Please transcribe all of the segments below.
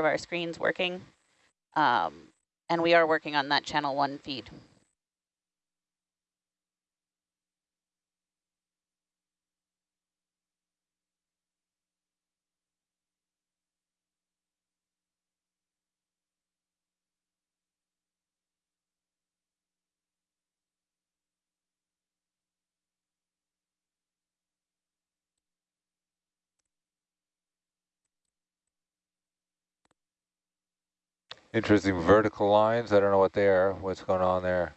of our screens working. Um, and we are working on that channel one feed. Interesting vertical lines. I don't know what they are. What's going on there?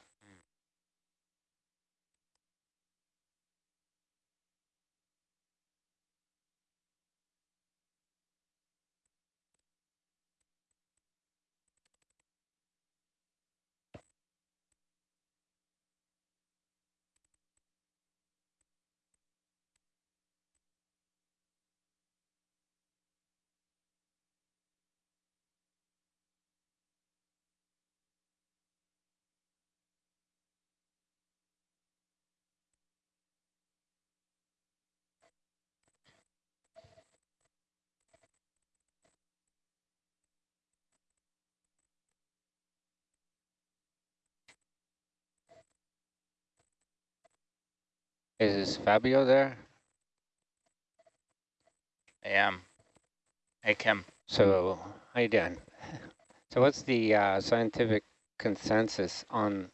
Is Fabio there? I am. Hey, Kim. So, how you doing? So what's the uh, scientific consensus on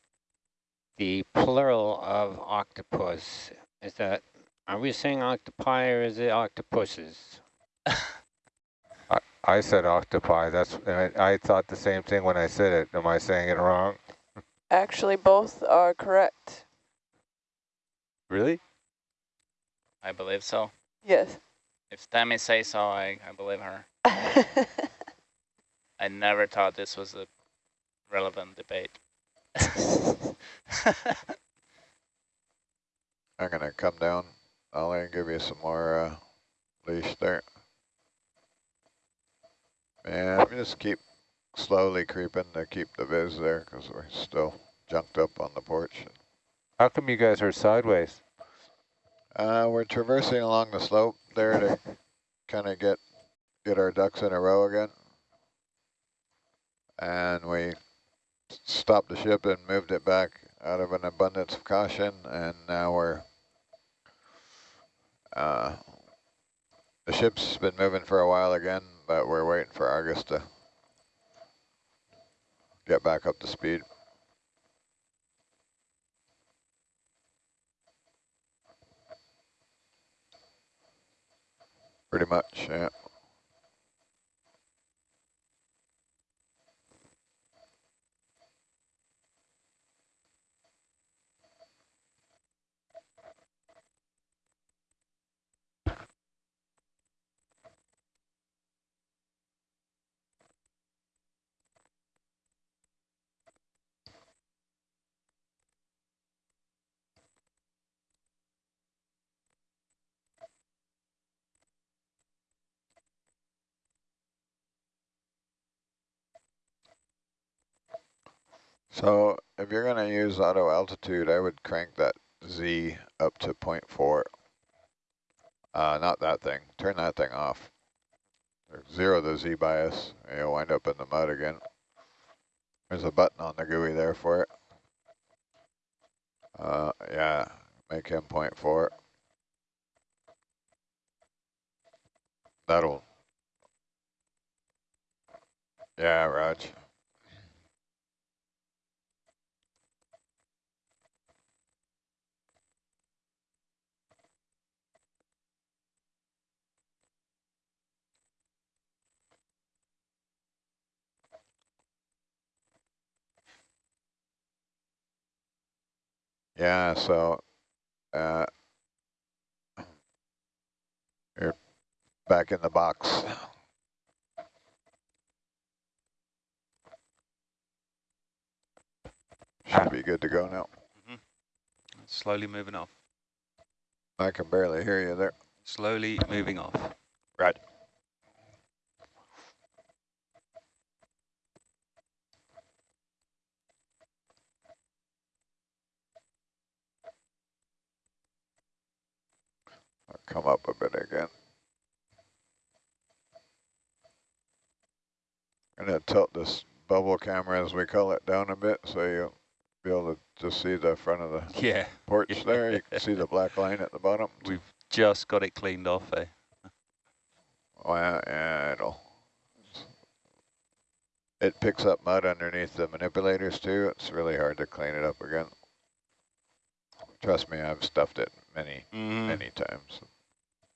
the plural of octopus? Is that, are we saying octopi or is it octopuses? I, I said octopi. That's I, I thought the same thing when I said it. Am I saying it wrong? Actually, both are correct. Really? I believe so. Yes. If Tammy says so, I, I believe her. I never thought this was a relevant debate. I'm going to come down, Ollie, and give you some more uh, leash there. And just keep slowly creeping to keep the viz there because we're still junked up on the porch. How come you guys are sideways? Uh, we're traversing along the slope there to kind of get get our ducks in a row again. And we stopped the ship and moved it back out of an abundance of caution. And now we're, uh, the ship's been moving for a while again, but we're waiting for Argus to get back up to speed. Pretty much, yeah. So if you're going to use auto altitude, I would crank that Z up to 0.4. Uh, not that thing. Turn that thing off. Zero the Z bias. You'll wind up in the mud again. There's a button on the GUI there for it. Uh, yeah, make him 0.4. That'll. Yeah, Raj. Yeah, so uh, you're back in the box. Should be good to go now. Mm -hmm. Slowly moving off. I can barely hear you there. Slowly moving off. Right. Come up a bit again. I'm Gonna tilt this bubble camera, as we call it, down a bit so you'll be able to just see the front of the Yeah, porch Yeah. there. You can see the black line at the bottom. we've just got it cleaned off, eh? Well, yeah, it'll. It picks up mud underneath the manipulators too. It's really hard to clean it up again. Trust me, I've stuffed it many, Mm. many times.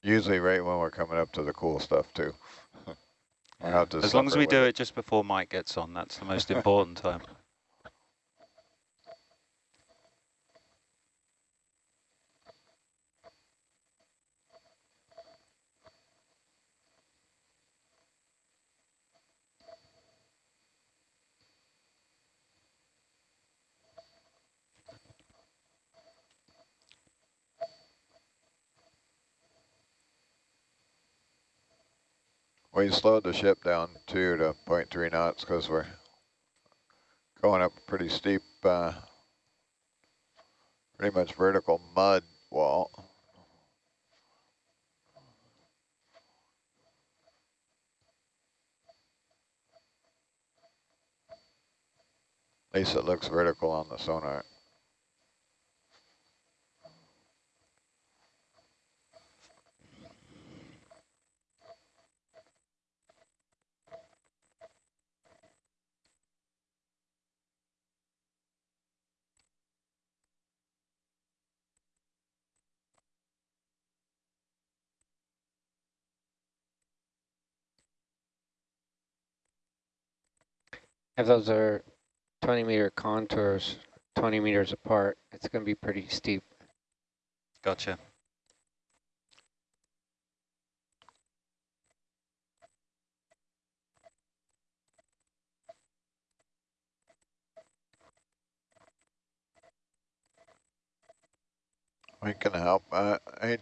Usually right when we're coming up to the cool stuff too. We'll have to As long as we do it just before Mike gets on, that's the most important time. We slowed the ship down too to 0.3 knots because we're going up pretty steep, uh, pretty much vertical mud wall. At least it looks vertical on the sonar. If those are 20 meter contours, 20 meters apart, it's going to be pretty steep. Gotcha. We can help. Uh, I,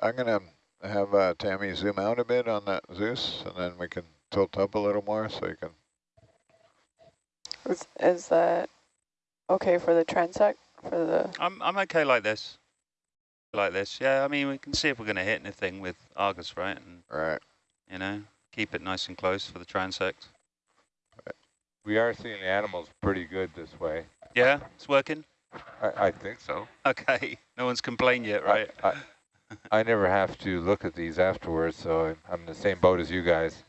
I'm gonna have uh, Tammy zoom out a bit on that Zeus, and then we can tilt up a little more so you can. Is, is that okay for the transect? For the I'm I'm okay like this. Like this, yeah. I mean, we can see if we're going to hit anything with Argus, right? And Right. you know, keep it nice and close for the transect. Right. We are seeing the animals pretty good this way. Yeah, it's working. I, I think so. Okay, no one's complained yet, right? I, I, I never have to look at these afterwards, so I'm- I'm in the same boat as you guys.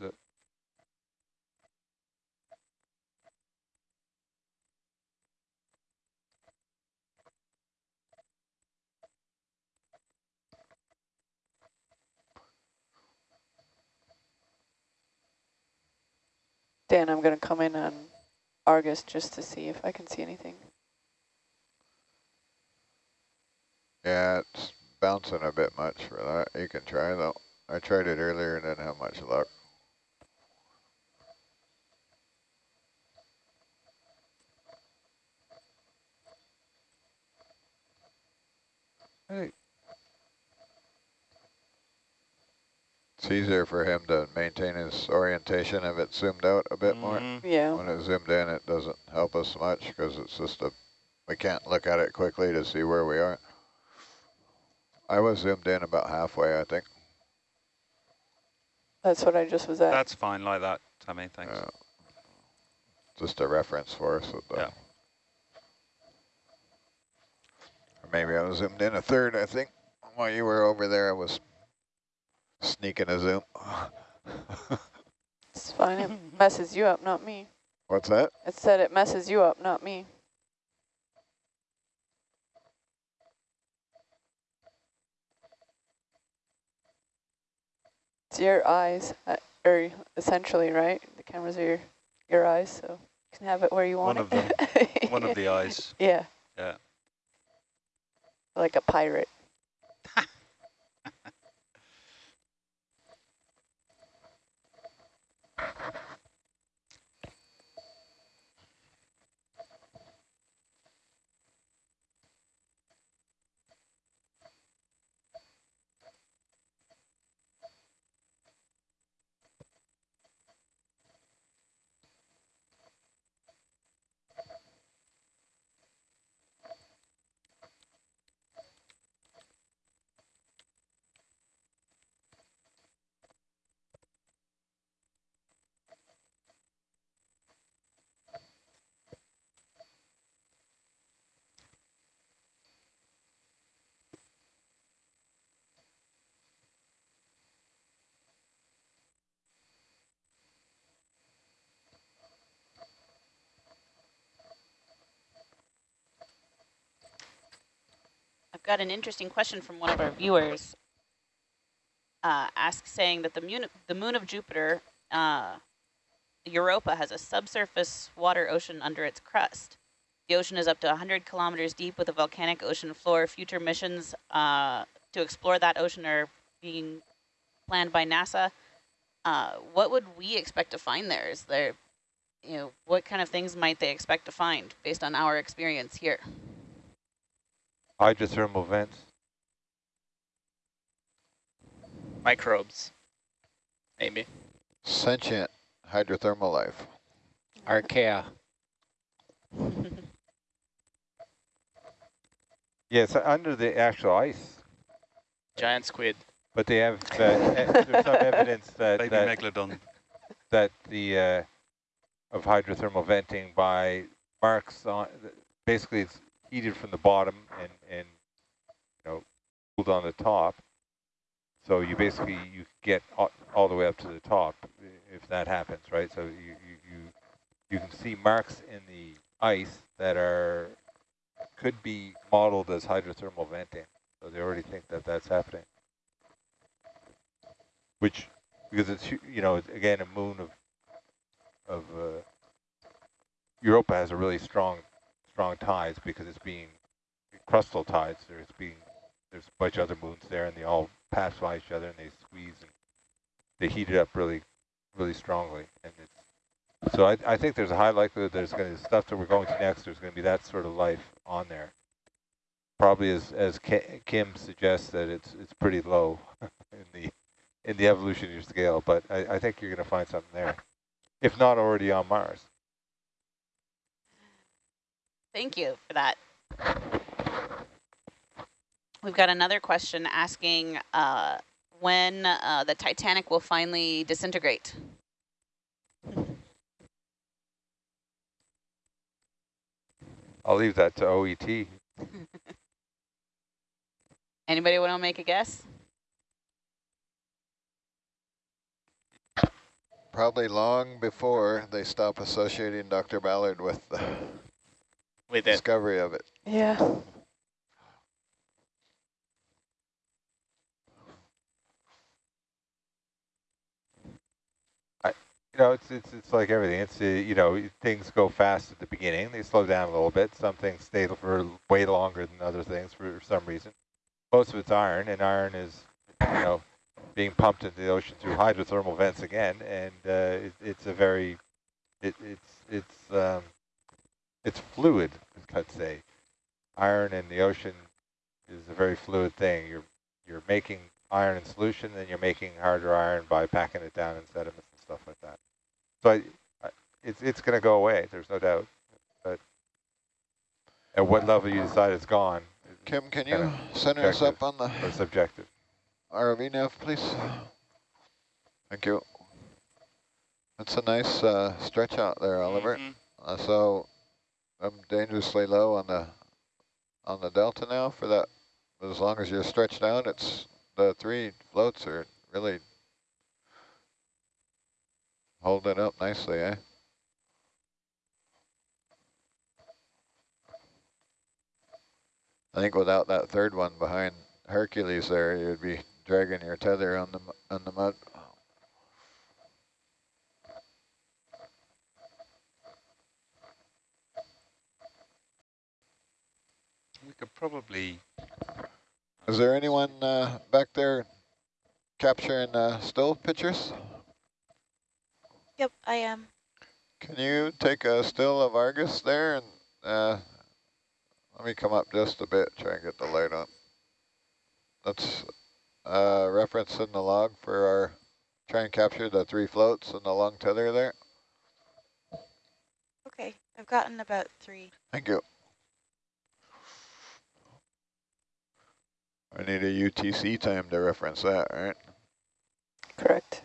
Dan, I'm gonna come in on Argus just to see if I can see anything. Yeah, it's bouncing a bit much for that. You can try though. I tried it earlier and didn't have much luck. Hey. It's easier for him to maintain his orientation if it's zoomed out a bit more. Mhm. Yeah. When it's zoomed in, it doesn't help us much because it's just a, we can't look at it quickly to see where we are. I was zoomed in about halfway, I think. That's what I just was at. That's fine like that, Tammy, thanks. Yeah. Just a reference for us. With the Yeah. Or maybe I was zoomed in a third, I think. While you were over there, I was sneaking a zoom. It's fine. It messes you up, not me. What's that? It said it messes you up, not me. It's your eyes, uh, or essentially, right? The cameras are your, your eyes, so you can have it where you want One it. of them. One of the eyes. Yeah. Yeah. Like a pirate. Got an interesting question from one of our viewers. Uh, ask saying that the moon, the moon of Jupiter, uh, Europa, has a subsurface water ocean under its crust. The ocean is up to 100 kilometers deep with a volcanic ocean floor. Future missions uh, to explore that ocean are being planned by NASA. Uh, what would we expect to find there? Is there, you know, what kind of things might they expect to find based on our experience here? Hydrothermal vents. Microbes, maybe. Sentient hydrothermal life. Archaea. Yes, under the actual ice, Giant squid. but they have uh, e- there's some evidence that Baby that, megalodon. that the uh, of hydrothermal venting by marks on basically it's heated from the bottom and and you know cooled on the top. So you basically you get all, the way up to the top if that happens, right? So you you you, you can see marks in the ice that are could be modeled as hydrothermal venting. So they already think that that's happening. Which, because it's, you know, again, a moon of, of, uh, Europa has a really strong, strong tides because it's being, crustal tides, there's being, there's a bunch of other moons there and they all pass by each other and they squeeze and they heat it up really, really strongly. And it's, so I, I think there's a high likelihood there's going to, stuff that we're going to next, there's going to be that sort of life on there. Probably as, as Kim suggests that it's, it's pretty low in the, in the evolutionary scale, but I, I think you're going to find something there, if not already on Mars. Thank you for that. We've got another question asking uh, when uh, the Titanic will finally disintegrate. I'll leave that to OET. Anybody want to make a guess? Probably long before they stop associating Dr. Ballard with the With it. discovery of it. Yeah. You know, it's, it's, it's like everything. It's, uh, you know, things go fast at the beginning. They slow down a little bit. Some things stay for way longer than other things for some reason. Most of it's iron, and iron is, you know, being pumped into the ocean through hydrothermal vents again. And uh, it, it's a very, it, it's, it's, um, it's fluid, let's say. Iron in the ocean is a very fluid thing. You're, you're making iron in solution, then you're making harder iron by packing it down in sediments and stuff like that. So I, I, it's it's going to go away. There's no doubt. But at what level you decide it's gone, Kim, can you Kinda center us up on the or subjective. ROV nav, please? Thank you. That's a nice uh, stretch out there, Oliver. Mhm. Uh, so I'm dangerously low on the on the delta now for that. As long as you're stretched out, it's the three floats are really holding up nicely, eh? I think without that third one behind Hercules there, you'd be dragging your tether on the on the mud. We could probably Is there anyone uh, back there capturing uh, still pictures? Yep, I am. Can you take a still of Argus there and uh, let me come up just a bit, try and get the light on. That's uh, reference in the log for our try and capture the three floats and the long tether there. Okay, I've gotten about three. Thank you. I need a UTC time to reference that, right? Correct.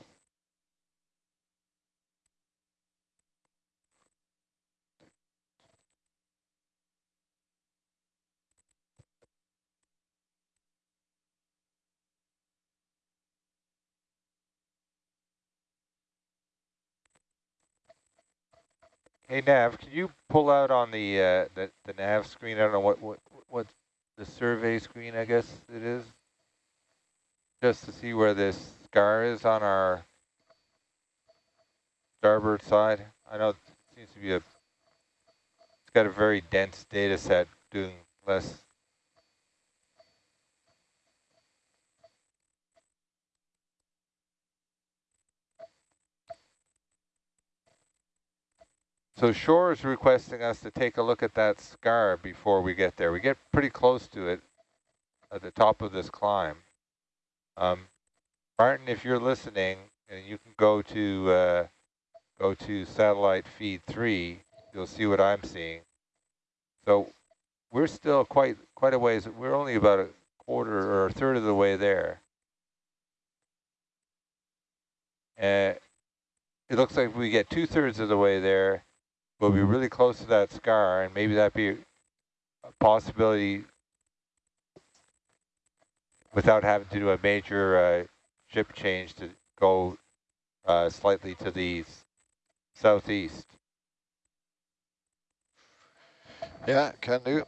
Hey Nav, can you pull out on the uh, the the nav screen? I don't know what what what the survey screen, I guess it is, just to see where this scar is on our starboard side. I know it seems to be a, it's got a very dense data set doing less. So Shore is requesting us to take a look at that scar before we get there. We get pretty close to it at the top of this climb. Um, Martin, if you're listening, and you can go to uh, go to satellite feed three, you'll see what I'm seeing. So we're still quite quite a ways. We're only about a quarter or a third of the way there. Uh, it looks like we get two thirds of the way there, we'll be really close to that scar, and maybe that be a possibility without having to do a major uh, ship change to go uh, slightly to the southeast. Yeah, can do.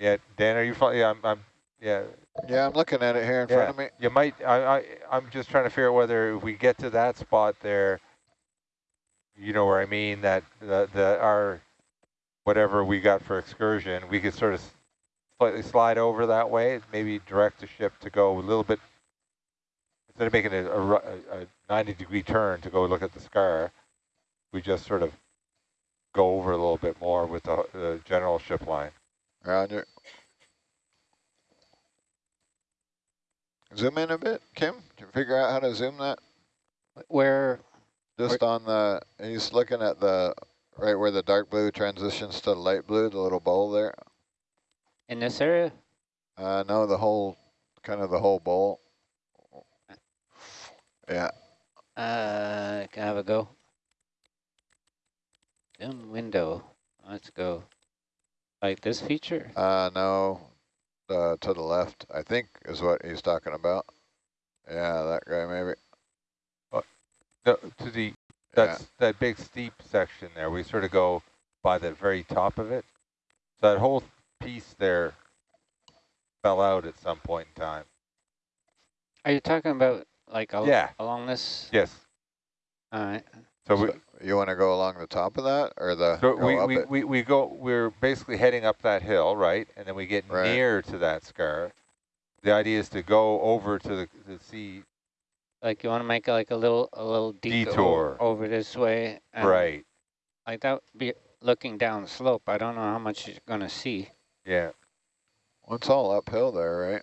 Yeah, Dan, are you? Yeah, I'm. I'm yeah. Yeah, I'm looking at it here in yeah. front of me. You might. I. I. I'm just trying to figure out whether if we get to that spot there, you know where I mean that the the our whatever we got for excursion, we could sort of slightly slide over that way, maybe direct the ship to go a little bit instead of making a, a, a 90 degree turn to go look at the scar, we just sort of go over a little bit more with the, the general ship line. Roger. Zoom in a bit, Kim. Can you figure out how to zoom that? Where? Just on the, he's looking at the, right where the dark blue transitions to light blue, the little bowl there. In this area? Uh, no, the whole, kind of the whole bowl. Yeah. Uh, can I have a go? Zoom window. Let's go. Like this feature? Uh, no. Uh, to the left, I think is what he's talking about. Yeah, that guy maybe. No, to the that's yeah. that big steep section there. We sort of go by the very top of it. So that whole piece there fell out at some point in time. Are you talking about like al yeah. along this? Yes. All right. So, so we, you want to go along the top of that or the so we, we, we, we go we're basically heading up that hill, right? And then we get right. near to that scar. The idea is to go over to the to see like you want to make like a little a little detour, detour. over this way. right. Like that be looking down the slope. I don't know how much you're gonna see. Yeah. Well, it's all uphill there, right?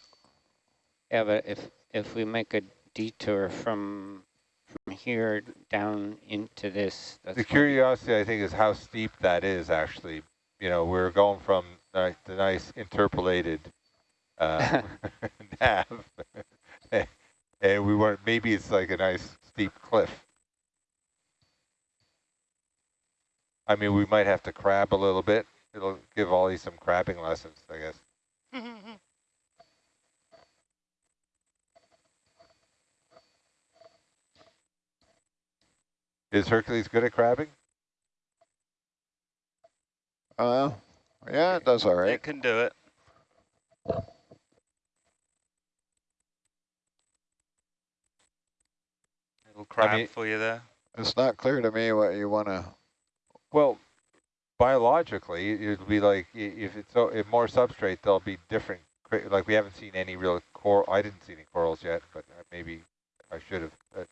Yeah, but if if we make a detour from from here down into this. the curiosity, I think, is how steep that is actually. You know, we're going from the, the nice interpolated uh, nav, and we weren't, maybe it's like a nice steep cliff. I mean, we might have to crab a little bit. It'll give Ollie some crabbing lessons, I guess. Is Hercules good at crabbing? Uh, yeah, it does all right. It can do it. It'll crab I mean, for you there. It's not clear to me what you want to... Well, biologically, it'll be like, if it's so, if more substrate, there'll be different, like we haven't seen any real coral, I didn't see any corals yet, but uh, maybe I should have.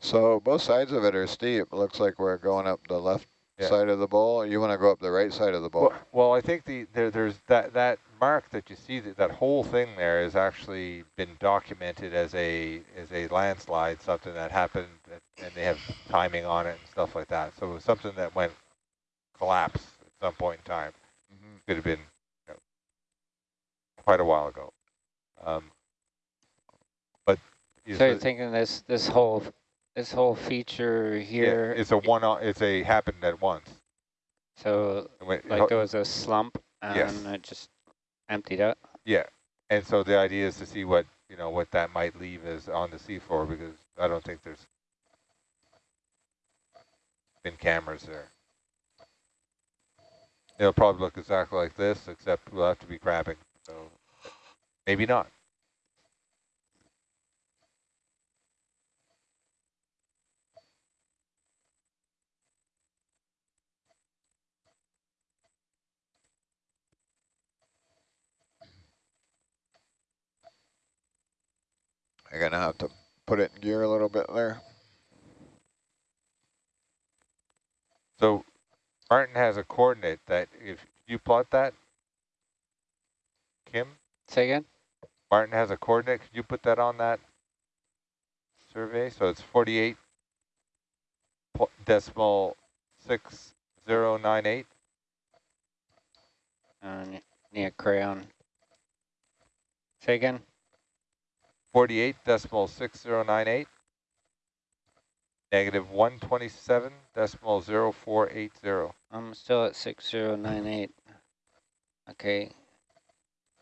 So both sides of it are steep. Looks like we're going up the left yeah. side of the bowl. You want to go up the right side of the bowl? Well, well I think the there, there's that that mark that you see that that whole thing there has actually been documented as a as a landslide, something that happened, and they have timing on it and stuff like that. So it was something that went collapse at some point in time. Mm -hmm. Could have been you know, quite a while ago. Um, but so you're thinking this this whole this whole feature here. Yeah, it's a one. On it's a happened at once. So went, like there was a slump and yes. it just emptied out. Yeah, and so the idea is to see what you know what that might leave is on the seafloor because I don't think there's been cameras there. It'll probably look exactly like this, except we'll have to be crabbing. So maybe not. You're gonna have to put it in gear a little bit there. So Martin has a coordinate that if you plot that, Kim, Say again? Martin has a coordinate. Could you put that on that survey? So it's 48 decimal 6098. Uh, ne- need a crayon. Say again? 48 decimal 6098. Negative 127 decimal 0480. I'm still at 6098. Okay.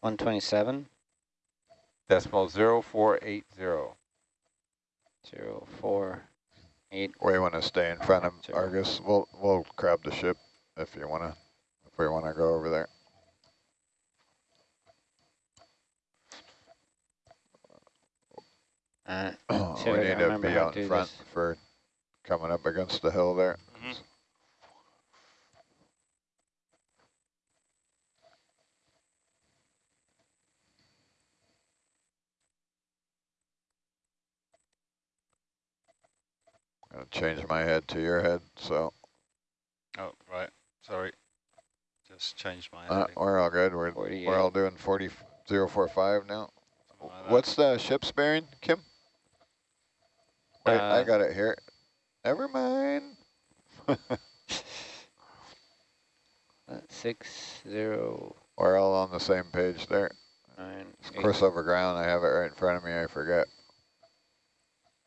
127, Decimal 0480. 048. We want to stay in front of Zero. Argus. We'll we'll grab the ship if you wanna if we wanna go over there. Uh, we need to be how to out in front this. for coming up against the hill there. Mhm. Gonna change my head to your head, so Oh, right. Sorry. Just changed my uh, we're all good. We're we're all doing 40045 now. something like that. What's the ship's bearing, Kim? Wait, I Uh, got it here. Never mind. six zero We're all on the same page there. nine It's eight. course over ground. I have it right in front of me. I forget.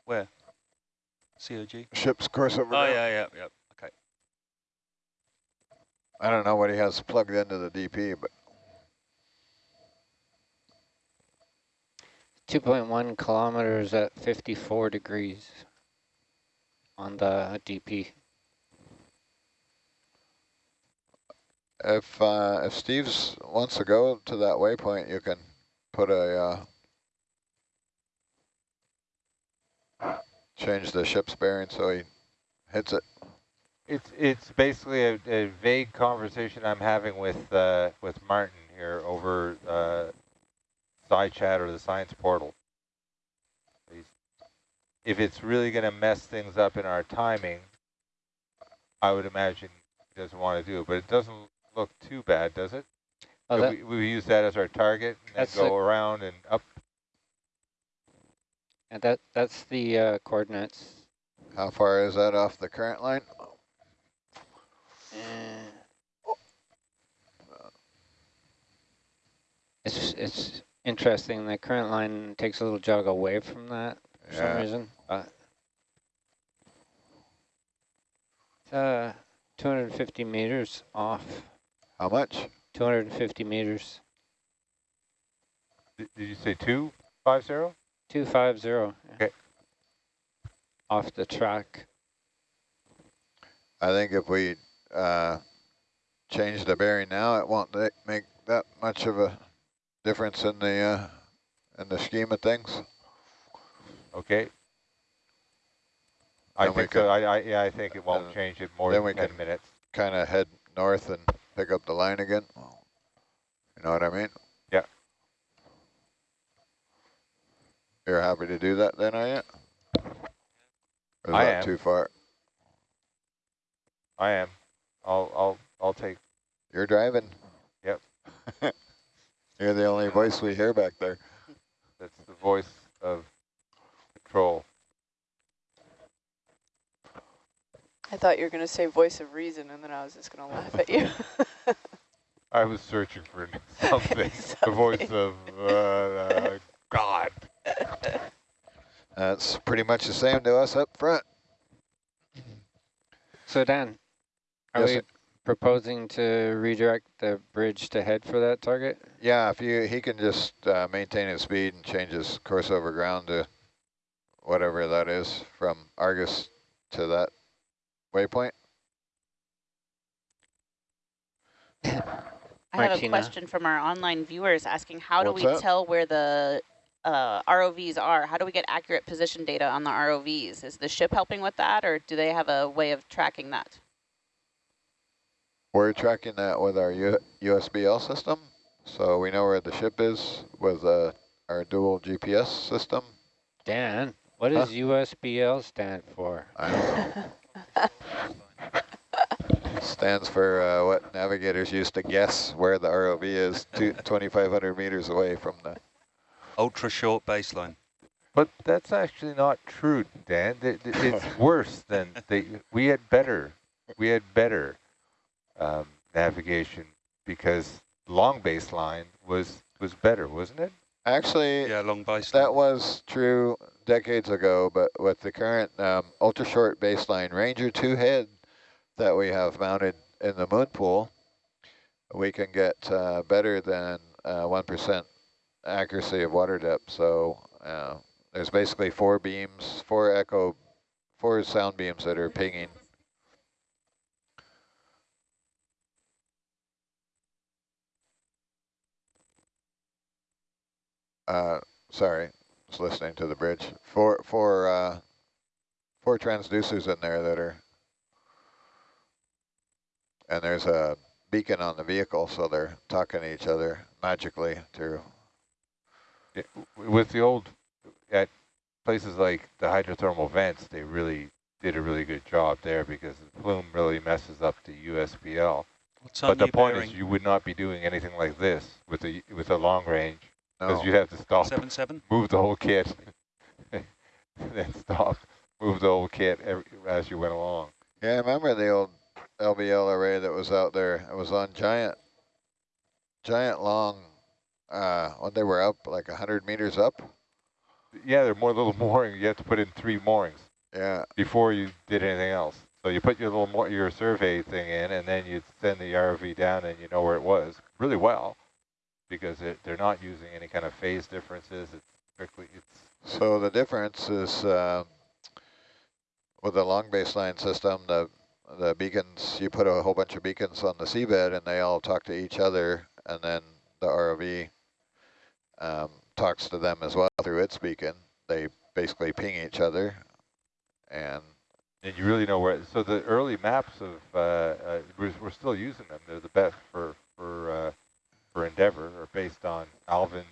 Where? COG? Ship's course over Oh, ground. yeah, yeah, yeah. Okay. I don't know what he has plugged into the DP, but 2.1 kilometers at 54 degrees on the DP. if uh, if Steve's wants to go to that waypoint, you can put a uh, change the ship's bearing so he hits it. It's it's basically a, a vague conversation I'm having with uh, with Martin here over uh, side chat or the science portal. If it's really going to mess things up in our timing, I would imagine he doesn't want to do it. But it doesn't look too bad, does it? Oh, So we, we use that as our target and then That's go the- around and up. and that that's the uh, coordinates. How far is that off the current line? Uh, It's it's interesting. The current line takes a little jog away from that for some reason, but it's uh 250 meters off. How much? 250 meters. Did, did you say two five zero? 250. yeah. Okay. Off the track. I think if we uh, change the bearing now, it won't make that much of a difference in the uh, in the scheme of things. Okay. I Then think so. I, I yeah, I think it won't change it more then than we ten can- minutes. Kind of head north and pick up the line again. You know what I mean? Yeah. You're happy to do that then, are you? Or is I that am. too far? I am. I'll I'll I'll take. You're driving. Yep. You're the only voice we hear back there. That's the voice of control. I thought you were going to say voice of reason, and then I was just going to laugh at you. I was searching for something. the voice of uh, uh, God. That's pretty much the same to us up front. So Dan, are Yes, we sir. Proposing to redirect the bridge to head for that target? Yeah, if you he can just uh, maintain his speed and change his course over ground to whatever that is from Argus to that waypoint. I have a question from our online viewers asking how What's do we that? tell where the uh, ROVs are? How do we get accurate position data on the ROVs? Is the ship helping with that or do they have a way of tracking that? We're tracking that with our U USBL system. So we know where the ship is with uh, our dual GPS system. Dan, what Huh? does USBL stand for? I don't know. Stands for uh, what navigators used to guess where the ROV is 2,500 meters away from the... Ultra short baseline. But that's actually not true, Dan. Th- th- It's worse than they. We had better. We had better um, navigation because long baseline was was better, wasn't it? Actually, Yeah, long baseline. that was true decades ago, but with the current um, ultra-short baseline Ranger 2 head that we have mounted in the moon pool, we can get uh, better than 1% accuracy of water depth. So uh, there's basically four beams, four echo, four sound beams that are pinging. Uh, sorry, just listening to the bridge. Four, four, uh, four transducers in there that are, and there's a beacon on the vehicle, so they're talking to each other magically through. Yeah, With the old, at places like the hydrothermal vents, they really did a really good job there because the plume really messes up the USBL. What's But the point bearing? is, you would not be doing anything like this with a with a long range because No, you have to stop, Seven seven. move the whole kit, then stop, move the whole kit every, as you went along. yeah, I remember the old LBL array that was out there. It was on giant, giant long. Uh, when they were up like hundred meters up. Yeah, there are more little moorings. You have to put in three moorings Yeah, before you did anything else. So you put your little more, your survey thing in, and then you send the ROV down, and you know where it was really well, because it, they're not using any kind of phase differences. It's strictly it's So the difference is uh, with the long baseline system, the the beacons, you put a whole bunch of beacons on the seabed and they all talk to each other and then the ROV um, talks to them as well through its beacon. They basically ping each other and and you really know where. So the early maps of uh, uh, we're, we're still using them. They're the best for for uh, for Endeavour, are based on Alvin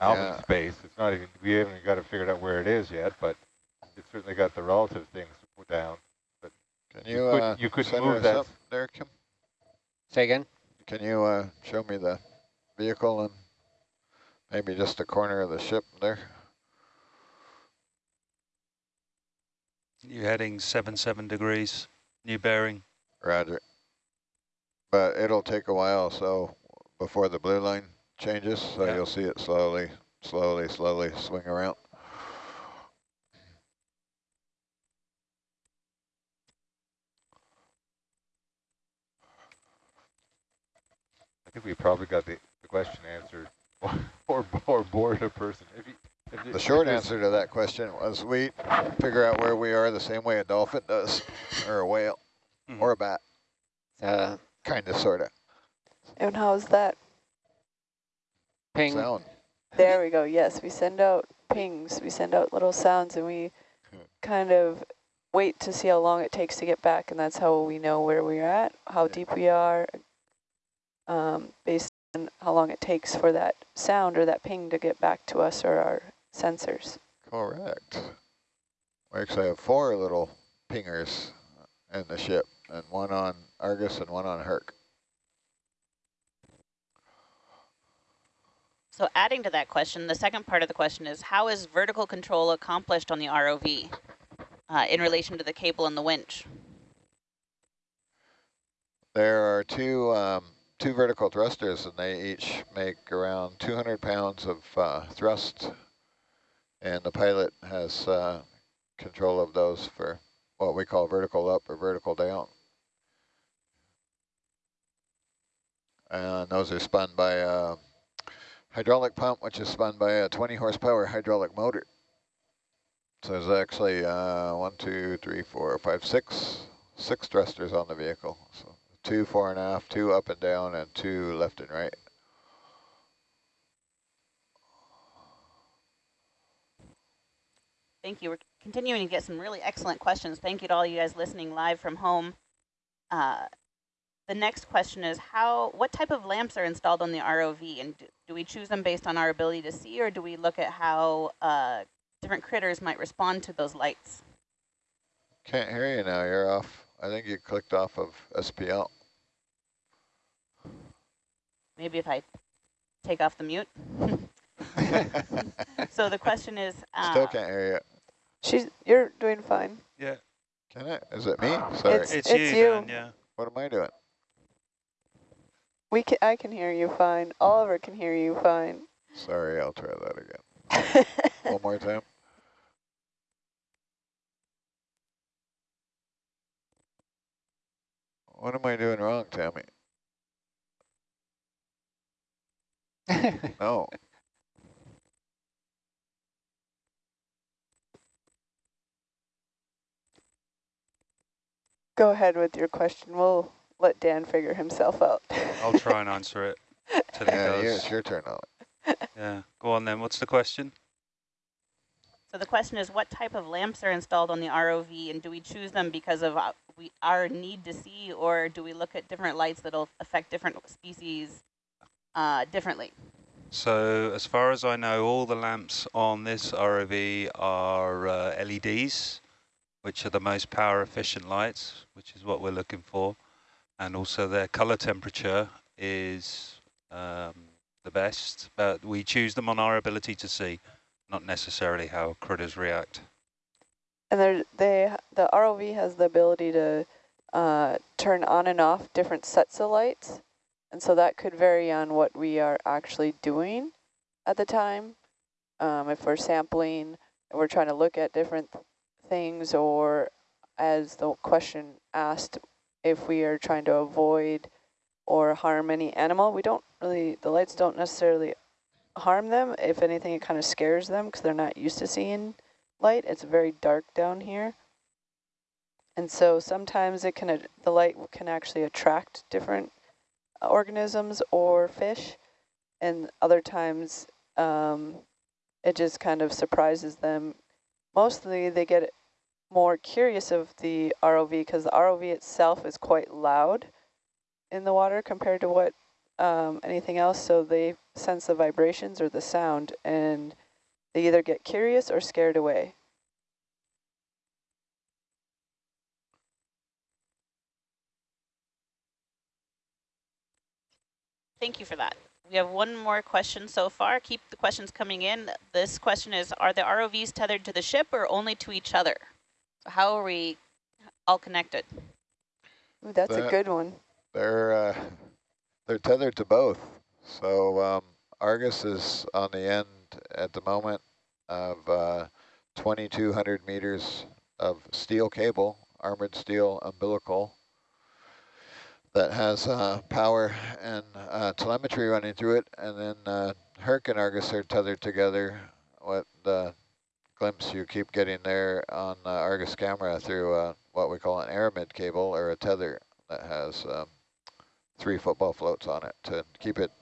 Alvin Yeah. space. It's not even we haven't got to figure out where it is yet, but it's certainly got the relative things down. But can You you, could- uh, you could send move that- up there, Kim? Say again? Can you uh, show me the vehicle and maybe just a corner of the ship there? New heading seven seven degrees. New bearing. Roger. But it'll take a while, so before the blue line changes, so Yeah. you'll see it slowly, slowly, slowly swing around. I think we probably got the, the question answered, or or bored a person. If you, if you- The short if answer to that question was we figure out where we are the same way a dolphin does, or a whale, Mhm. or a bat, Uh, kind of, sort of. And how's that? ping. Sound. There we go. Yes, we send out pings. We send out little sounds and we kind of wait to see how long it takes to get back. And that's how we know where we're at, how deep we are, um, based on how long it takes for that sound or that ping to get back to us or our sensors. Correct. We actually have four little pingers in the ship, and one on Argus and one on Herc. So adding to that question, the second part of the question is how is vertical control accomplished on the ROV uh, in relation to the cable and the winch? There are two um, two vertical thrusters, and they each make around 200 pounds of uh, thrust, and the pilot has uh, control of those for what we call vertical up or vertical down. And those are spun by a hydraulic pump, which is spun by a 20 horsepower hydraulic motor. So there's actually uh, one, two, three, four, five, six, six thrusters on the vehicle. So two fore and aft, two up and down, and two left and right. Thank you. We're continuing to get some really excellent questions. Thank you to all you guys listening live from home. Uh, the next question is how, what type of lamps are installed on the ROV and do, do we choose them based on our ability to see or do we look at how uh, different critters might respond to those lights? Can't hear you now, you're off. I think you clicked off of SPL. Maybe if I take off the mute. so the question is... Uh, Still can't hear you. She's, you're doing fine. Yeah. Can I? Is it me? Sorry. It's- It's, it's you, you. Dan, yeah. what am I doing? We can, I can hear you fine. Oliver can hear you fine. Sorry, I'll try that again. One more time. What am I doing wrong, Tammy? No. Go ahead with your question. We'll let Dan figure himself out. I'll try and answer it till he Yeah, you, does. it's your turn now. Yeah. Go on then. What's the question? So the question is, what type of lamps are installed on the ROV, and do we choose them because of uh, we our need to see, or do we look at different lights that'll affect different species uh, differently? So as far as I know, all the lamps on this ROV are uh, LEDs, which are the most power efficient lights, which is what we're looking for. And also their color temperature is um, the best, but we choose them on our ability to see, not necessarily how critters react. And they, the ROV has the ability to uh, turn on and off different sets of lights. And so that could vary on what we are actually doing at the time. Um, if we're sampling we're trying to look at different things or as the question asked, if we are trying to avoid or harm any animal, we don't really, the lights don't necessarily harm them. If anything, it kind of scares them because they're not used to seeing light. It's very dark down here. And so sometimes it can, the light can actually attract different organisms or fish. And other times um, it just kind of surprises them. Mostly they get more curious of the ROV because the ROV itself is quite loud in the water compared to what um, anything else. So they sense the vibrations or the sound and they either get curious or scared away. Thank you for that. We have one more question so far. Keep the questions coming in. This question is, are the ROVs tethered to the ship or only to each other? So how are we all connected? Ooh, that's a good one. They're uh, they're tethered to both. So um, Argus is on the end at the moment of uh, 2,200 meters of steel cable, armored steel umbilical that has uh, power and uh, telemetry running through it. And then uh, Herc and Argus are tethered together. What the glimpse you keep getting there on uh, Argus camera through uh, what we call an aramid cable or a tether that has um, three football floats on it to keep it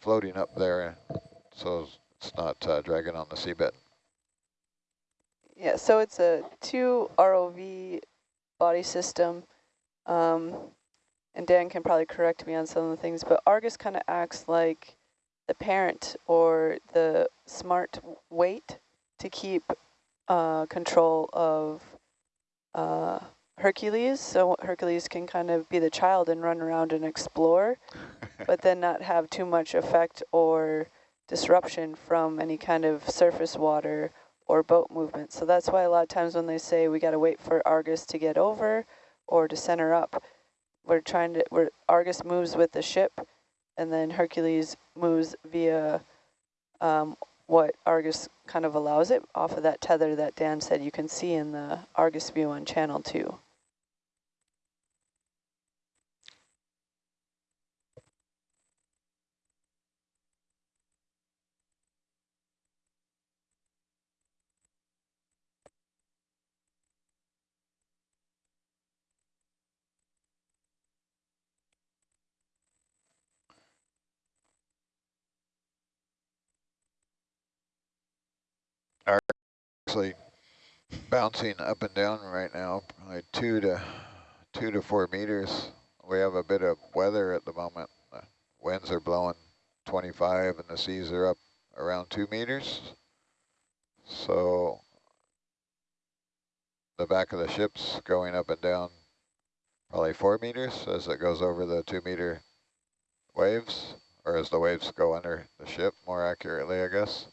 floating up there so it's not uh, dragging on the seabed. Yeah, so it's a two ROV body system. Um, and Dan can probably correct me on some of the things, but Argus kind of acts like the parent or the smart weight to keep uh, control of uh, Hercules. So Hercules can kind of be the child and run around and explore, but then not have too much effect or disruption from any kind of surface water or boat movement. So that's why a lot of times when they say we got to wait for Argus to get over or to center up, we're trying to, we're, Argus moves with the ship and then Hercules moves via um, what Argus kind of allows it off of that tether that Dan said you can see in the Argus view on channel two. Are actually bouncing up and down right now, like two to two to four meters. We have a bit of weather at the moment. The winds are blowing 25 and the seas are up around two meters. So the back of the ship's going up and down probably four meters as it goes over the two meter waves, or as the waves go under the ship more accurately, I guess.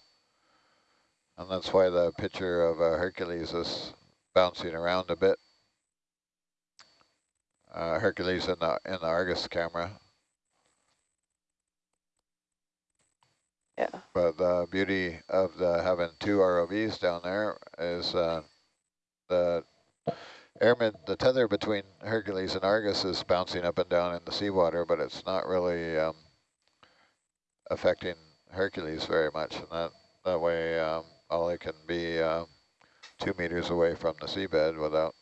And that's why the picture of uh, Hercules is bouncing around a bit. Uh, Hercules in the in the Argus camera. Yeah. But the beauty of the having two ROVs down there is uh, the aramid, the tether between Hercules and Argus is bouncing up and down in the seawater, but it's not really um, affecting Hercules very much. And that, that way, um, Ollie can be uh, two meters away from the seabed without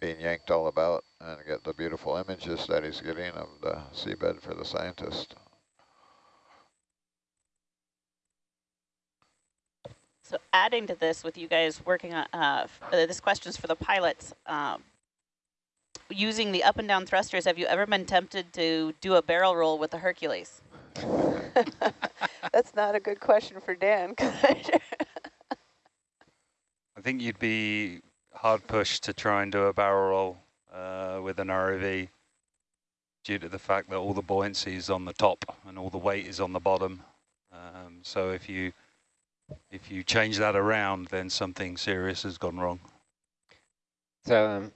being yanked all about and get the beautiful images that he's getting of the seabed for the scientist. So adding to this with you guys working on, uh, uh, this question's for the pilots. Um, using the up and down thrusters, have you ever been tempted to do a barrel roll with the Hercules? That's not a good question for Dan. I think you'd be hard pushed to try and do a barrel roll uh, with an ROV due to the fact that all the buoyancy is on the top and all the weight is on the bottom. Um, so if you if you change that around, then something serious has gone wrong. So um,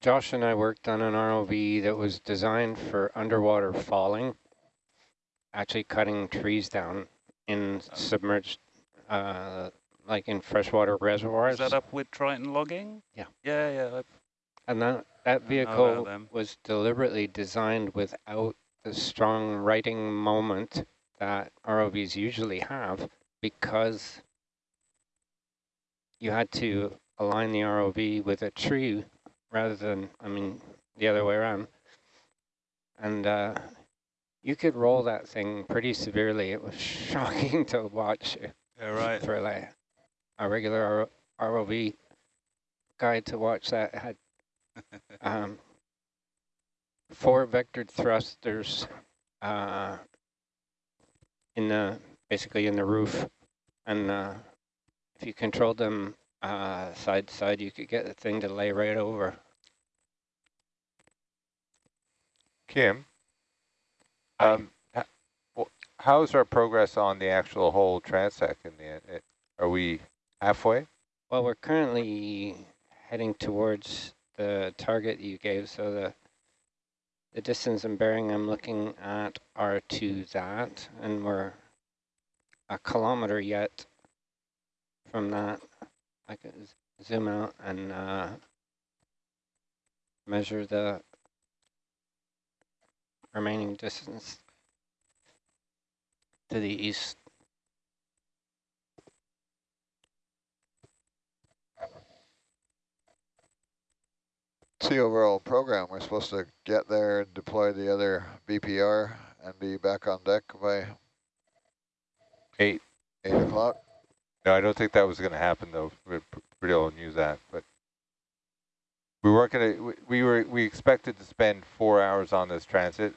Josh and I worked on an ROV that was designed for underwater falling, actually cutting trees down in submerged, uh, like in freshwater reservoirs. Is that up with Triton logging? Yeah. Yeah, yeah. And that, that vehicle was deliberately designed without the strong righting moment that ROVs usually have because you had to align the ROV with a tree rather than, I mean, the other way around. And uh, you could roll that thing pretty severely. It was shocking to watch Yeah, right. for like a regular ROV guy to watch that had um, four vectored thrusters uh, in the basically in the roof, and uh, if you controlled them uh, side to side, you could get the thing to lay right over. Kim, um, how's our progress on the actual whole transect in the end? Are we halfway? Well, we're currently heading towards the target you gave, so the the distance and bearing I'm looking at are to that, and we're a kilometer yet from that. I can zoom out and uh, measure the remaining distance to the east. It's the overall program. We're supposed to get there, deploy the other BPR, and be back on deck by Eight. eight o'clock. No, I don't think that was going to happen though. We pretty all knew that, but we weren't going to. We were we expected to spend four hours on this transit,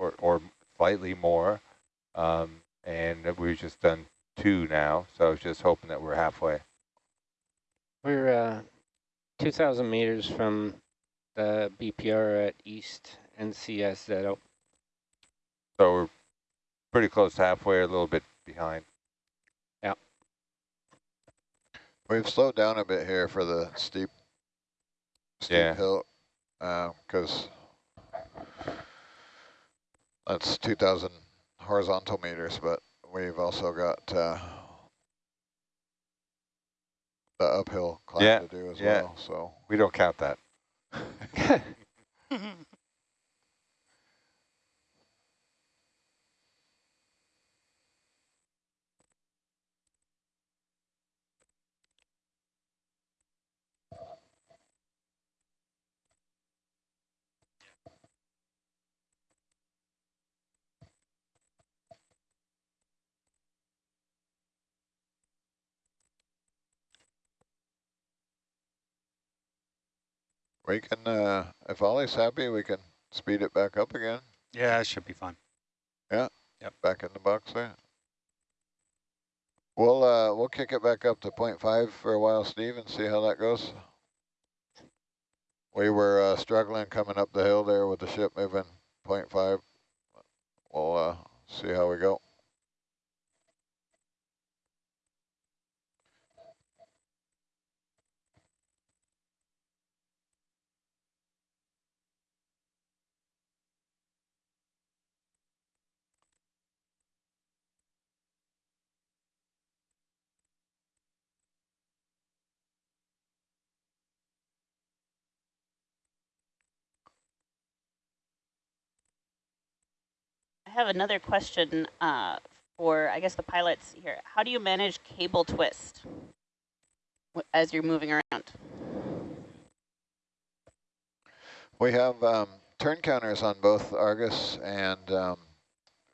or or slightly more, um, and we've just done two now. So I was just hoping that we're halfway. We're uh, 2,000 meters from the BPR at East NCSZO. So we're pretty close to halfway, a little bit behind. Yeah. We've slowed down a bit here for the steep, steep Yeah. hill, because that's 2,000 horizontal meters, but we've also got uh, the uphill climb Yeah, to do as yeah. well. So We don't count that. We can, uh, if Ollie's happy, we can speed it back up again, Yeah, it should be fine. Yeah, Yep. back in the box there. We'll, uh, we'll kick it back up to 0.5 for a while, Steve, and see how that goes. We were uh, struggling coming up the hill there with the ship moving 0.5. We'll uh, see how we go. Have another question uh, for, I guess, the pilots here. How do you manage cable twist as you're moving around? We have um, turn counters on both Argus and um,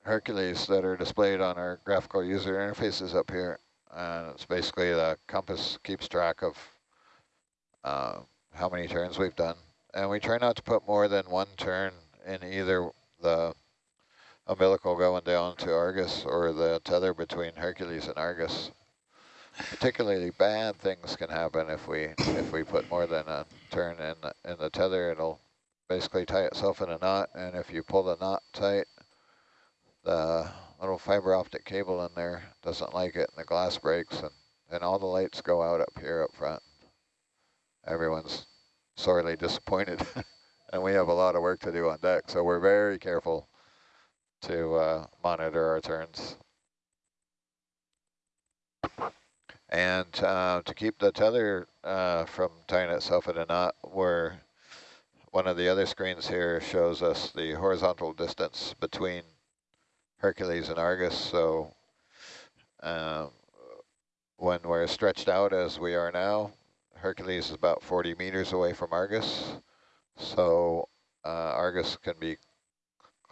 Hercules that are displayed on our graphical user interfaces up here. And it's basically the compass keeps track of uh, how many turns we've done. And we try not to put more than one turn in either the umbilical going down to Argus or the tether between Hercules and Argus. Particularly bad things can happen if we if we put more than a turn in the, in the tether. It'll basically tie itself in a knot, and if you pull the knot tight, the little fiber optic cable in there doesn't like it, and the glass breaks, and, and all the lights go out up here up front. Everyone's sorely disappointed, and we have a lot of work to do on deck, so we're very careful to uh, monitor our turns. And uh, to keep the tether uh, from tying itself in a knot, we're one of the other screens here shows us the horizontal distance between Hercules and Argus. So um, when we're stretched out as we are now, Hercules is about 40 meters away from Argus. So uh, Argus can be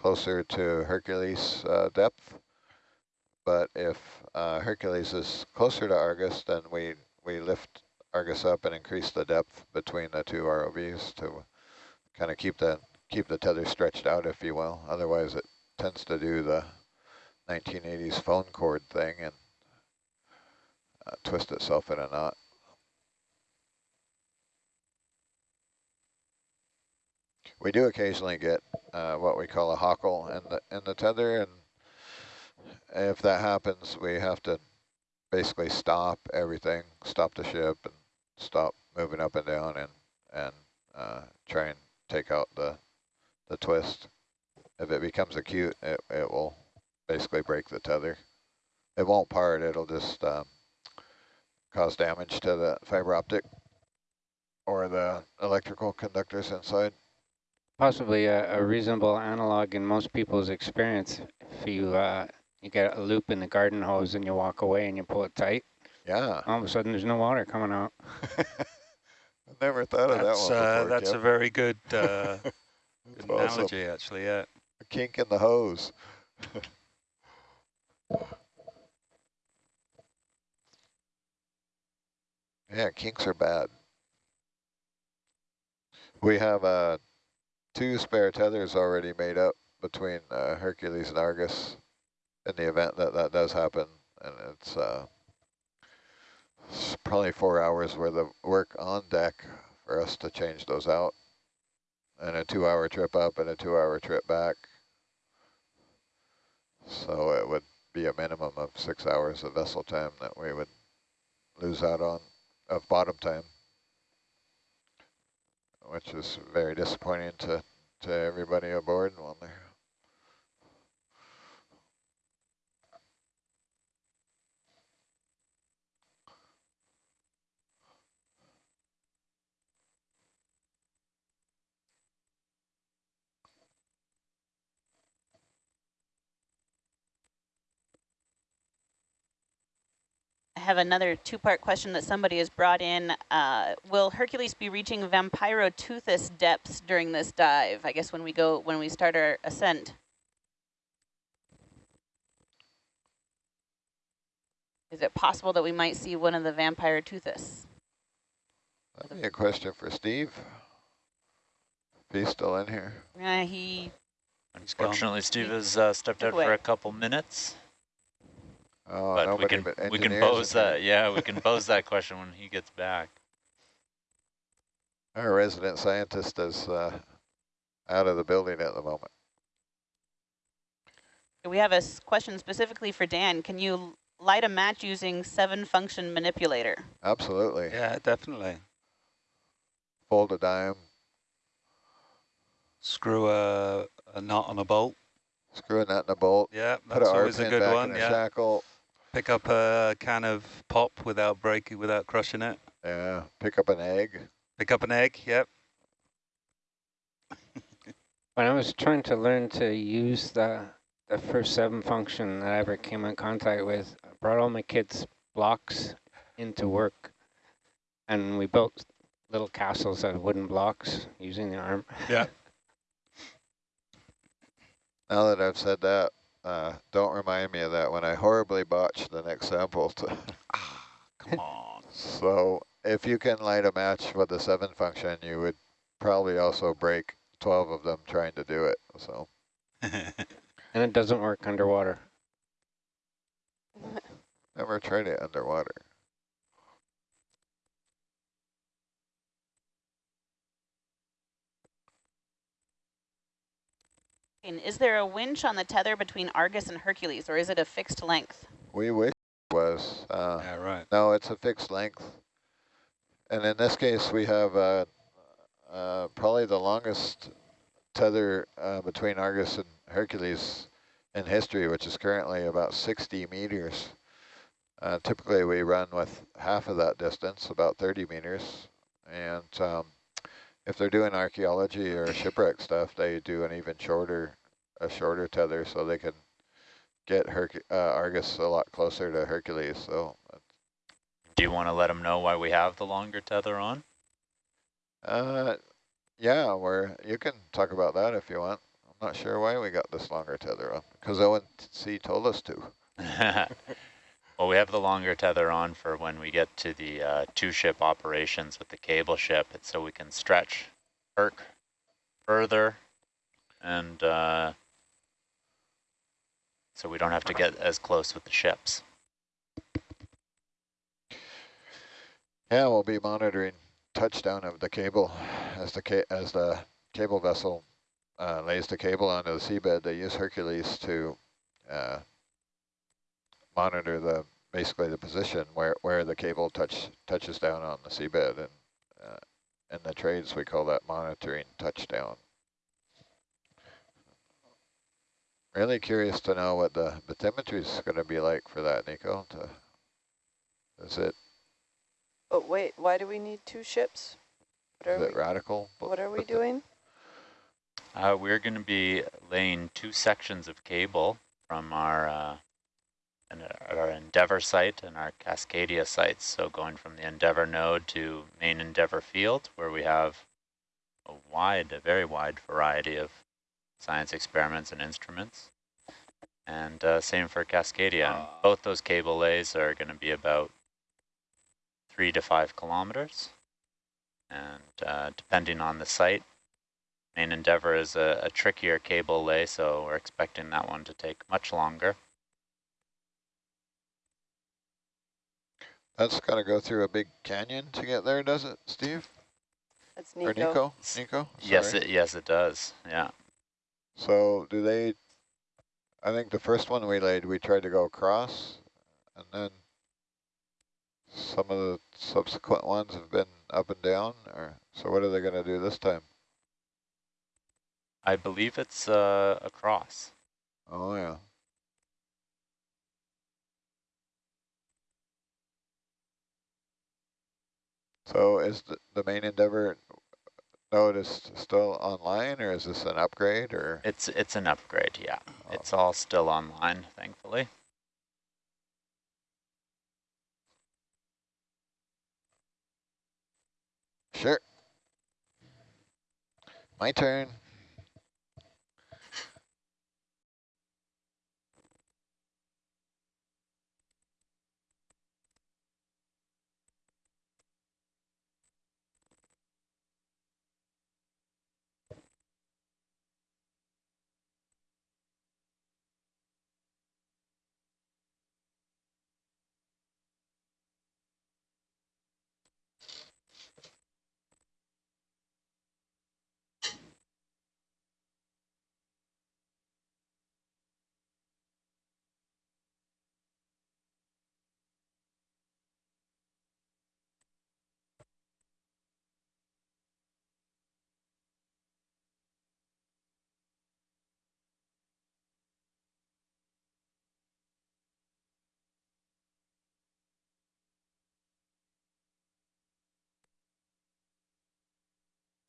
closer to Hercules uh, depth. But if uh, Hercules is closer to Argus, then we, we lift Argus up and increase the depth between the two ROVs to kind of keep the keep the tether stretched out, if you will. Otherwise, it tends to do the 1980s phone cord thing and uh, twist itself in a knot. We do occasionally get uh, what we call a hockle in the in the tether, and if that happens, we have to basically stop everything, stop the ship, and stop moving up and down, and and uh, try and take out the the twist. If it becomes acute, it, it will basically break the tether. It won't part, it'll just um, cause damage to the fiber optic or the electrical conductors inside. Possibly a, a reasonable analog in most people's experience. If you uh, you get a loop in the garden hose and you walk away and you pull it tight, Yeah, all of a sudden there's no water coming out. I never thought of that That's, one uh, before, that's a very good, uh, That's good awesome. analogy, actually, yeah. A kink in the hose. yeah, kinks are bad. We have uh, two spare tethers already made up between uh, Hercules and Argus in the event that that does happen. And it's, uh, it's probably four hours worth of work on deck for us to change those out. And a two-hour trip up and a two-hour trip back. So it would be a minimum of six hours of vessel time that we would lose out on of bottom time, which is very disappointing to, to everybody aboard when they're have another two-part question that somebody has brought in. Uh, will Hercules be reaching Vampyroteuthis depths during this dive? I guess when we go, when we start our ascent. Is it possible that we might see one of the Vampyroteuthis? That'd be a question for Steve. He's still in here. Uh, he Unfortunately, Steve has uh, stepped out away. for a couple minutes, Oh, but we nobody can but we can engineers pose that. Yeah, we can pose that question when he gets back. Our resident scientist is uh, out of the building at the moment. we have a question specifically for Dan. Can you light a match using seven function manipulator? Absolutely. Yeah, definitely. Fold a dime, Screw a, a knot on a bolt. screw a nut in a bolt, Yeah, put that's a R always a pin good back one. in a Yeah, shackle. Pick up a can of pop without breaking, without crushing it. Yeah, pick up an egg. Pick up an egg. Yep. When I was trying to learn to use the the first seven function that I ever came in contact with, I brought all my kids' blocks into work, and we built little castles out of wooden blocks using the arm. Yeah. Now that I've said that, uh, don't remind me of that when I horribly botched the next sample. To Come on. so if you can light a match with the seven function, you would probably also break 12 of them trying to do it. So And it doesn't work underwater. never tried it underwater. Is there a winch on the tether between Argus and Hercules, or is it a fixed length? We wish it was. Uh, yeah, right. No, it's a fixed length. And in this case, we have uh, uh, probably the longest tether uh, between Argus and Hercules in history, which is currently about 60 meters. Uh, typically, we run with half of that distance, about 30 meters. And um, if they're doing archaeology or shipwreck stuff, they do an even shorter, a shorter tether so they can get Herc uh, Argus a lot closer to Hercules. So Do you want to let them know why we have the longer tether on? Uh, yeah, we're, you can talk about that if you want. I'm not sure why we got this longer tether on, because ONC told us to. well, we have the longer tether on for when we get to the uh, two-ship operations with the cable ship. So we can stretch Herc further and uh, so we don't have to get as close with the ships. Yeah, we'll be monitoring touchdown of the cable as the as the cable vessel uh, lays the cable onto the seabed. They use Hercules to uh, monitor the basically the position where where the cable touch touches down on the seabed, and uh, in the trades we call that monitoring touchdown. Really curious to know what the bathymetry is going to be like for that, Nico. To, is it But wait, why do we need two ships? What is are it we, radical? what are we doing? Uh, we're going to be laying two sections of cable from our uh, and our Endeavour site and our Cascadia sites. So going from the Endeavour node to main Endeavour field, where we have a wide, a very wide variety of science experiments and instruments. And uh, same for Cascadia. And both those cable lays are going to be about three to five kilometers. And uh, depending on the site, Main Endeavour is a, a trickier cable lay, so we're expecting that one to take much longer. That's got to go through a big canyon to get there, does it, Steve? That's Nico. Or Nico. Nico? Nico? Yes, it, yes, it does. Yeah. So do they, I think the first one we laid, we tried to go across, and then some of the subsequent ones have been up and down, or so what are they going to do this time? I believe it's uh, across. Oh, yeah. So is the, the main Endeavour node is still online, or is this an upgrade, or? It's it's an upgrade, yeah. Oh. It's all still online, thankfully. Sure. My turn.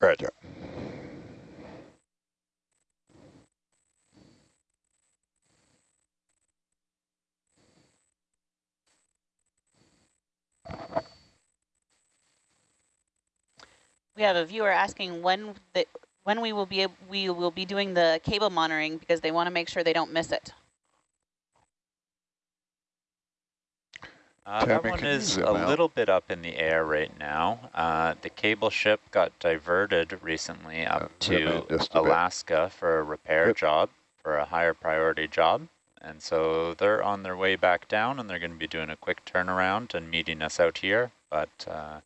Roger. We have a viewer asking when the when we will be we will be doing the cable monitoring because they want to make sure they don't miss it. Uh, that one is a out? little bit up in the air right now. Uh, the cable ship got diverted recently up Uh, to just a bit. Alaska for a repair job, for a higher priority job. And so they're on their way back down and they're going to be doing a quick turnaround and meeting us out here, but uh,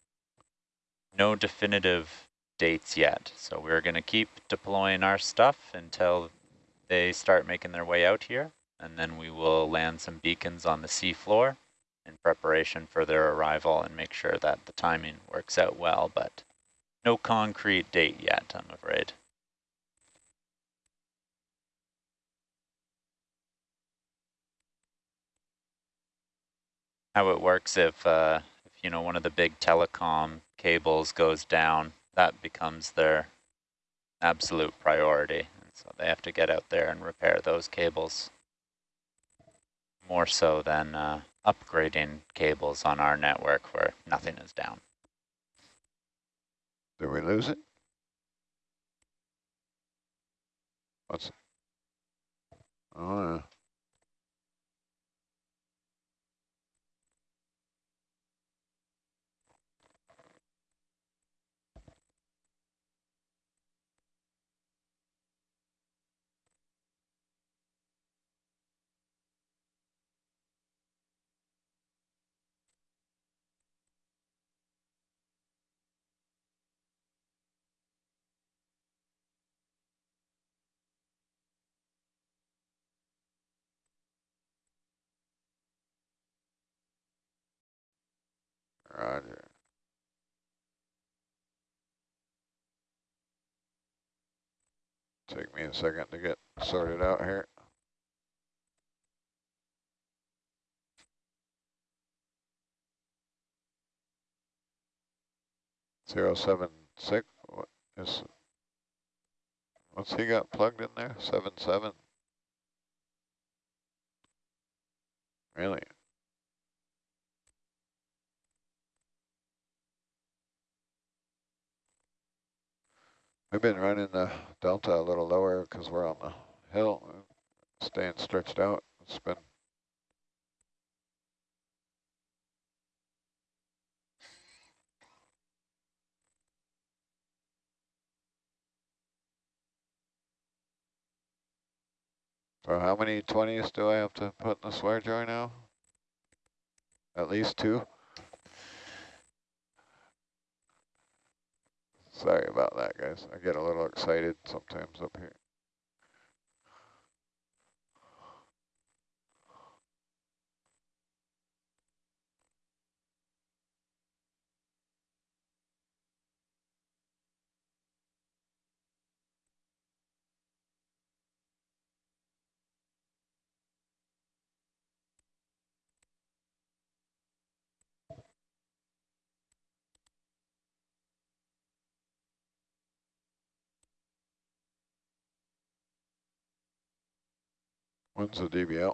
no definitive dates yet. So we're going to keep deploying our stuff until they start making their way out here. And then we will land some beacons on the seafloor in preparation for their arrival and make sure that the timing works out well, but no concrete date yet, I'm afraid. How it works if, uh, if you know, one of the big telecom cables goes down, that becomes their absolute priority. And so they have to get out there and repair those cables more so than uh, upgrading cables on our network where nothing is down. Did we lose it? What's? Oh, yeah. Roger. Take me a second to get sorted out here. Zero seven six, what is, what's he got plugged in there? Seven seven? Really? We've been running the delta a little lower because we're on the hill, staying stretched out. It's been So how many 20s do I have to put in the swear jar now? At least two? Sorry about that, guys. I get a little excited sometimes up here. When's the DBL?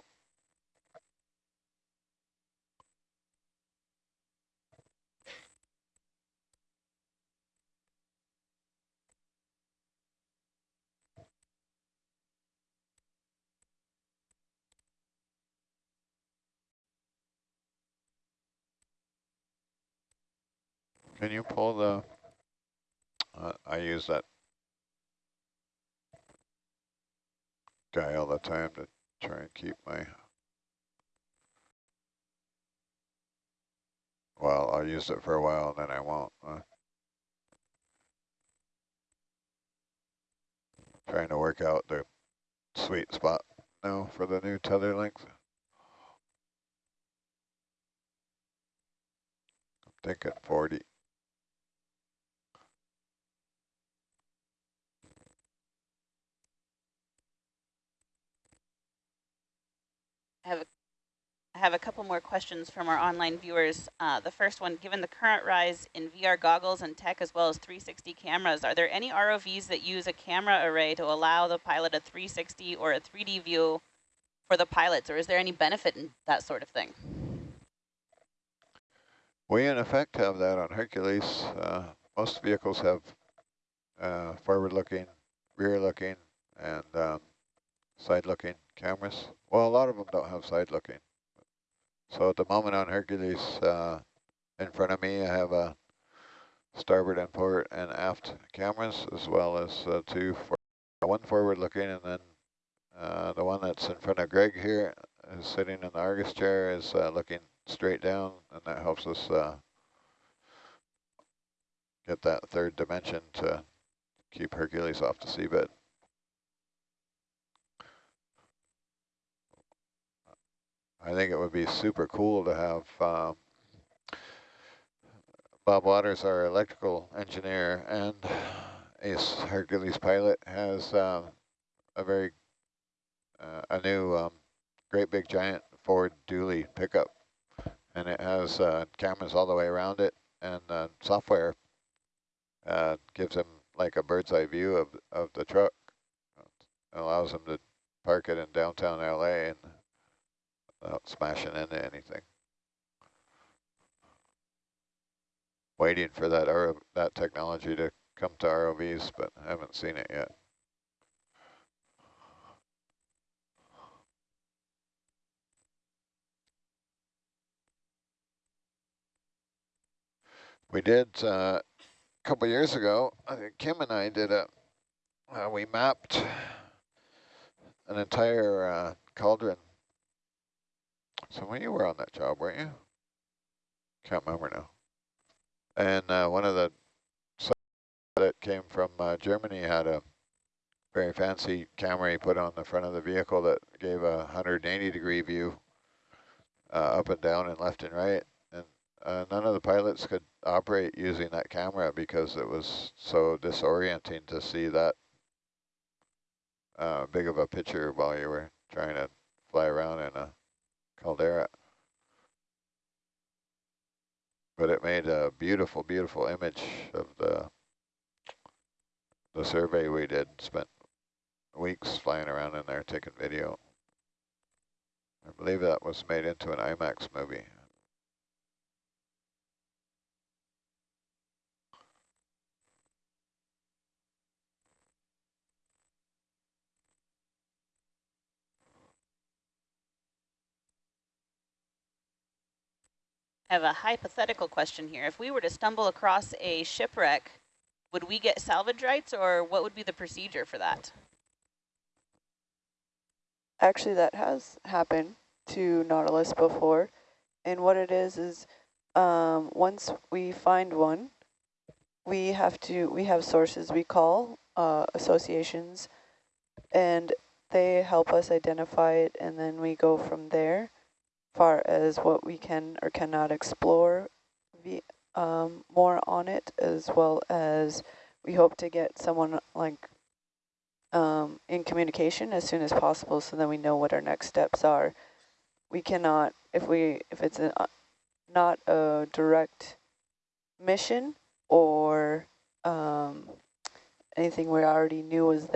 Can you pull the, uh, I use that guy all the time to try and keep my, well, I'll use it for a while and then I won't. Uh, trying to work out the sweet spot now for the new tether length. I'm thinking 40. I have a, I have a couple more questions from our online viewers. Uh, the first one, given the current rise in VR goggles and tech as well as 360 cameras, are there any ROVs that use a camera array to allow the pilot a 360 or a 3D view for the pilots, or is there any benefit in that sort of thing? We in effect have that on Hercules. Uh, most vehicles have uh, forward-looking, rear-looking, and um, side-looking cameras. Well, a lot of them don't have side-looking. So at the moment on Hercules, uh, in front of me, I have a starboard and port and aft cameras, as well as uh, two, for one forward-looking, and then uh, the one that's in front of Greg here is sitting in the Argus chair is uh, looking straight down, and that helps us uh, get that third dimension to keep Hercules off the seabed. I think it would be super cool to have um, Bob Waters, our electrical engineer and Ace Hercules pilot, has um, a very uh, a new um, great big giant Ford dually pickup, and it has uh, cameras all the way around it, and uh, software uh, gives him like a bird's eye view of of the truck. It allows him to park it in downtown LA and without smashing into anything. Waiting for that RO that technology to come to ROVs, but I haven't seen it yet. We did uh, a couple years ago, Kim and I did a, uh, we mapped an entire uh, cauldron so when you were on that job, weren't you? Can't remember now. And uh, one of the that came from uh, Germany had a very fancy camera he put on the front of the vehicle that gave a 180 degree view uh, up and down and left and right. And uh, none of the pilots could operate using that camera because it was so disorienting to see that uh, big of a picture while you were trying to fly around in a Oh, caldera. But it made a beautiful, beautiful image of the the survey we did. Spent weeks flying around in there taking video. I believe that was made into an IMAX movie. I have a hypothetical question here. If we were to stumble across a shipwreck, would we get salvage rights or what would be the procedure for that? Actually, that has happened to Nautilus before. And what it is, is um, once we find one, we have to, we have sources we call, uh, associations, and they help us identify it, and then we go from there far as what we can or cannot explore the, um, more on it, as well as we hope to get someone like um, in communication as soon as possible so then we know what our next steps are. We cannot, if we if it's a, uh, not a direct mission or um, anything we already knew was there,